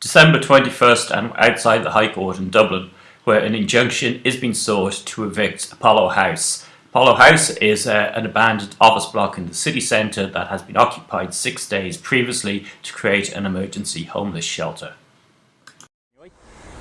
December 21st and outside the High Court in Dublin where an injunction is being sought to evict Apollo House. Apollo House is uh, an abandoned office block in the city centre that has been occupied six days previously to create an emergency homeless shelter.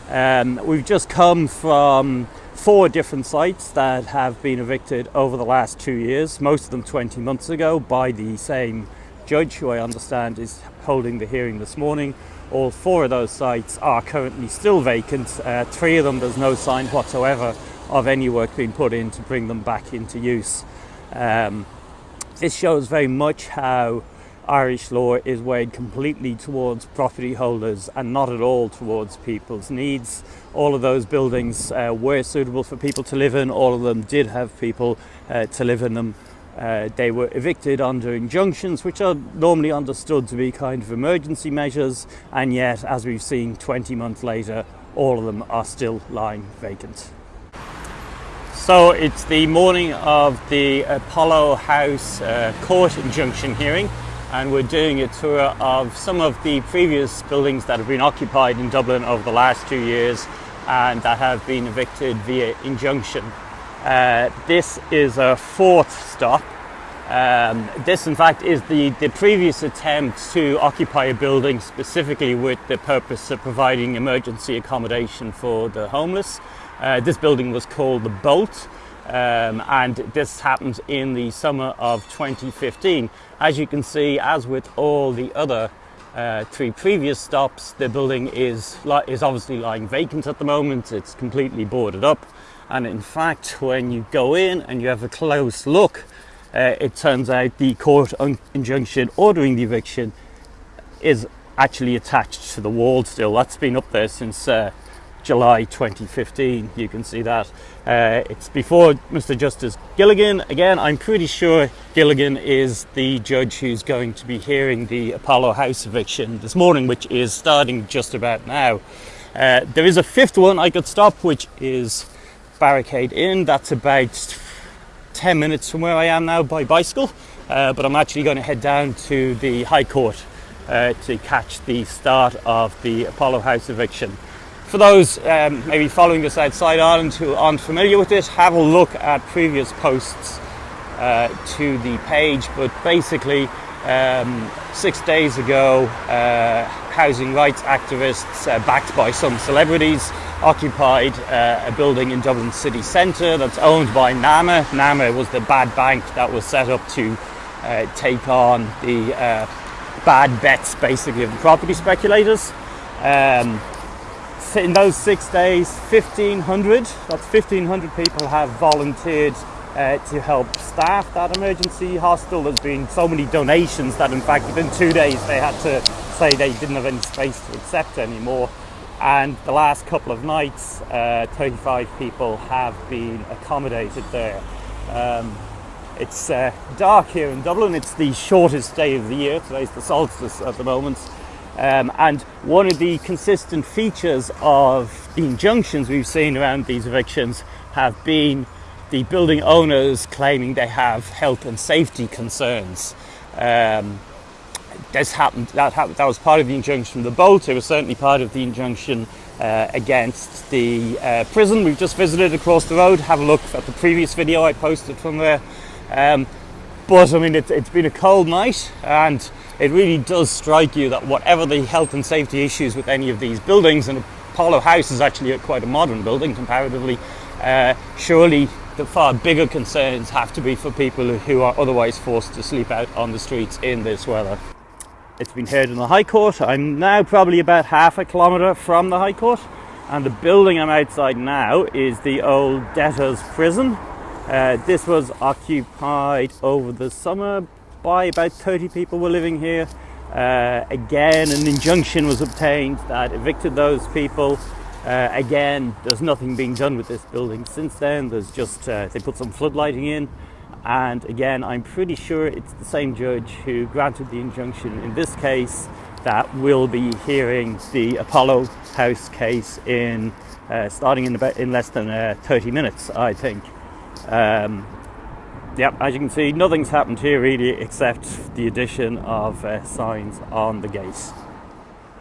Um, we've just come from four different sites that have been evicted over the last two years, most of them 20 months ago, by the same judge who I understand is holding the hearing this morning. All four of those sites are currently still vacant. Uh, three of them, there's no sign whatsoever of any work being put in to bring them back into use. Um, this shows very much how Irish law is weighed completely towards property holders and not at all towards people's needs. All of those buildings uh, were suitable for people to live in, all of them did have people uh, to live in them. Uh, they were evicted under injunctions, which are normally understood to be kind of emergency measures, and yet, as we've seen 20 months later, all of them are still lying vacant. So it's the morning of the Apollo House uh, court injunction hearing, and we're doing a tour of some of the previous buildings that have been occupied in Dublin over the last two years and that have been evicted via injunction. Uh, this is a fourth stop. Um, this, in fact, is the, the previous attempt to occupy a building specifically with the purpose of providing emergency accommodation for the homeless. Uh, this building was called the Bolt, um, and this happened in the summer of 2015. As you can see, as with all the other uh, three previous stops, the building is, is obviously lying vacant at the moment. It's completely boarded up. And in fact, when you go in and you have a close look, uh, it turns out the court injunction ordering the eviction is actually attached to the wall still. That's been up there since uh, July 2015. You can see that. Uh, it's before Mr. Justice Gilligan. Again, I'm pretty sure Gilligan is the judge who's going to be hearing the Apollo House eviction this morning, which is starting just about now. Uh, there is a fifth one I could stop, which is Barricade Inn. That's about 10 minutes from where I am now by bicycle, uh, but I'm actually going to head down to the High Court uh, to catch the start of the Apollo House eviction. For those um, maybe following us outside Ireland who aren't familiar with this, have a look at previous posts uh, to the page, but basically um, six days ago, uh, housing rights activists uh, backed by some celebrities occupied uh, a building in Dublin city centre that's owned by NAMA. NAMA was the bad bank that was set up to uh, take on the uh, bad bets basically of the property speculators. Um, in those six days, 1,500, that's 1,500 people have volunteered uh, to help staff that emergency hostel. There's been so many donations that in fact within two days they had to say they didn't have any space to accept anymore. And the last couple of nights, uh, 35 people have been accommodated there. Um, it's uh, dark here in Dublin. It's the shortest day of the year. Today's the solstice at the moment. Um, and one of the consistent features of the injunctions we've seen around these evictions have been the building owners claiming they have health and safety concerns. Um, this happened, that, happened, that was part of the injunction the Bolt, it was certainly part of the injunction uh, against the uh, prison. We've just visited across the road, have a look at the previous video I posted from there. Um, but I mean, it, it's been a cold night and it really does strike you that whatever the health and safety issues with any of these buildings, and Apollo House is actually quite a modern building comparatively, uh, surely the far bigger concerns have to be for people who are otherwise forced to sleep out on the streets in this weather. It's been heard in the High Court. I'm now probably about half a kilometre from the High Court, and the building I'm outside now is the old debtors' prison. Uh, this was occupied over the summer by about 30 people were living here. Uh, again, an injunction was obtained that evicted those people. Uh, again, there's nothing being done with this building since then. There's just, uh, they put some floodlighting in. And again, I'm pretty sure it's the same judge who granted the injunction in this case that will be hearing the Apollo House case in uh, starting in about in less than uh, 30 minutes, I think. Um, Yep, as you can see, nothing's happened here really except the addition of uh, signs on the gate.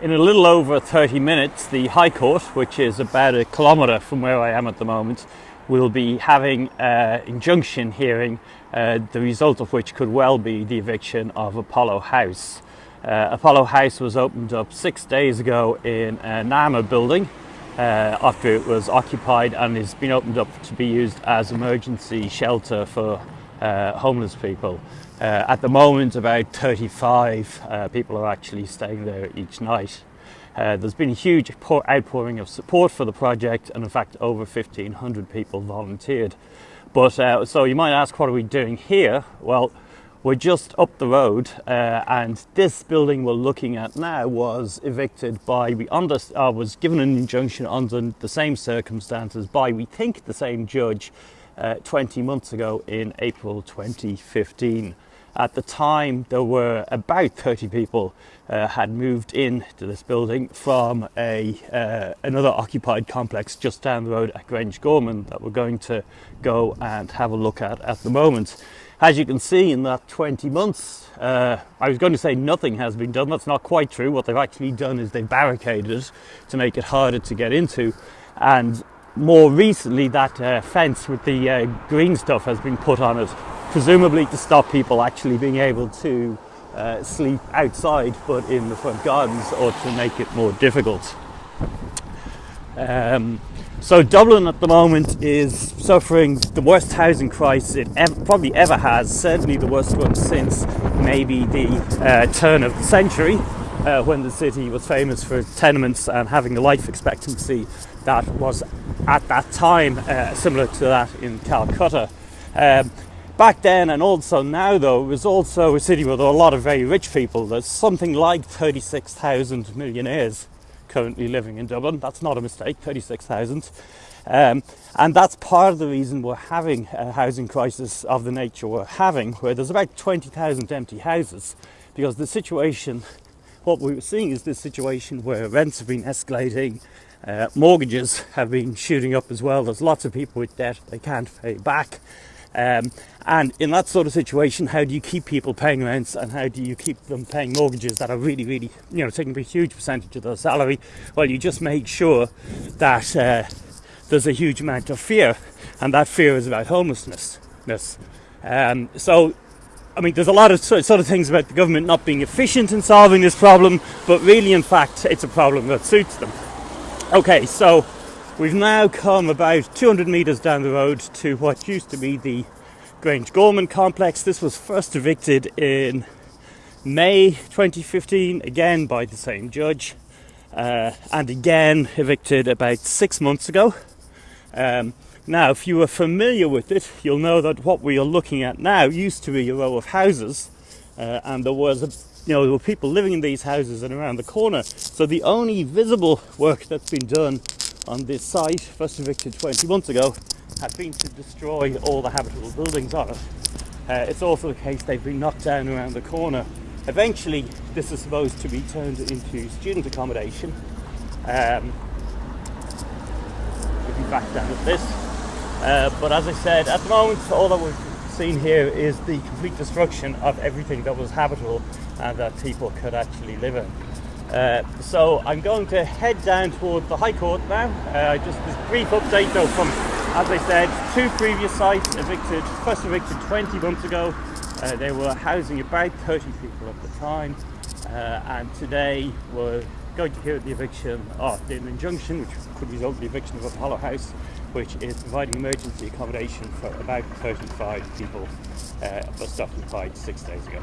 In a little over 30 minutes, the High Court, which is about a kilometre from where I am at the moment, will be having an injunction hearing, uh, the result of which could well be the eviction of Apollo House. Uh, Apollo House was opened up six days ago in a NAMA building uh, after it was occupied and has been opened up to be used as emergency shelter for uh, homeless people. Uh, at the moment, about 35 uh, people are actually staying there each night. Uh, there's been a huge outpouring of support for the project, and in fact, over 1,500 people volunteered. But uh, so you might ask, what are we doing here? Well, we're just up the road, uh, and this building we're looking at now was evicted by we under, uh, was given an injunction under the same circumstances by we think the same judge uh, 20 months ago in April 2015. At the time, there were about 30 people uh, had moved into this building from a uh, another occupied complex just down the road at Grange Gorman that we're going to go and have a look at at the moment. As you can see, in that 20 months, uh, I was going to say nothing has been done. That's not quite true. What they've actually done is they've barricaded it to make it harder to get into, and more recently, that uh, fence with the uh, green stuff has been put on it presumably to stop people actually being able to uh, sleep outside but in the front gardens or to make it more difficult. Um, so Dublin at the moment is suffering the worst housing crisis it ever, probably ever has, certainly the worst one since maybe the uh, turn of the century uh, when the city was famous for tenements and having a life expectancy that was at that time uh, similar to that in Calcutta. Um, Back then and also now, though, it was also a city with a lot of very rich people. There's something like 36,000 millionaires currently living in Dublin. That's not a mistake, 36,000. Um, and that's part of the reason we're having a housing crisis of the nature we're having, where there's about 20,000 empty houses, because the situation, what we're seeing is this situation where rents have been escalating, uh, mortgages have been shooting up as well. There's lots of people with debt they can't pay back. Um, and in that sort of situation, how do you keep people paying rents and how do you keep them paying mortgages that are really, really, you know, taking a huge percentage of their salary? Well, you just make sure that uh, there's a huge amount of fear, and that fear is about homelessness. Um, so, I mean, there's a lot of sort of things about the government not being efficient in solving this problem, but really, in fact, it's a problem that suits them. Okay, so We've now come about 200 metres down the road to what used to be the Grange Gorman complex. This was first evicted in May 2015, again by the same judge, uh, and again evicted about six months ago. Um, now, if you are familiar with it, you'll know that what we are looking at now used to be a row of houses, uh, and there was a you know, there were people living in these houses and around the corner. So the only visible work that's been done on this site, first evicted 20 months ago, had been to destroy all the habitable buildings on it. Uh, it's also the case they've been knocked down around the corner. Eventually, this is supposed to be turned into student accommodation. Um, if you back down at this. Uh, but as I said, at the moment, all that we've seen here is the complete destruction of everything that was habitable and that people could actually live in. Uh, so I'm going to head down toward the High Court now. Uh, just this brief update though from, as I said, two previous sites evicted, first evicted 20 months ago. Uh, they were housing about 30 people at the time. Uh, and today we're going to hear the eviction of the injunction, which could result in the eviction of Apollo House, which is providing emergency accommodation for about 35 people uh, first occupied six days ago.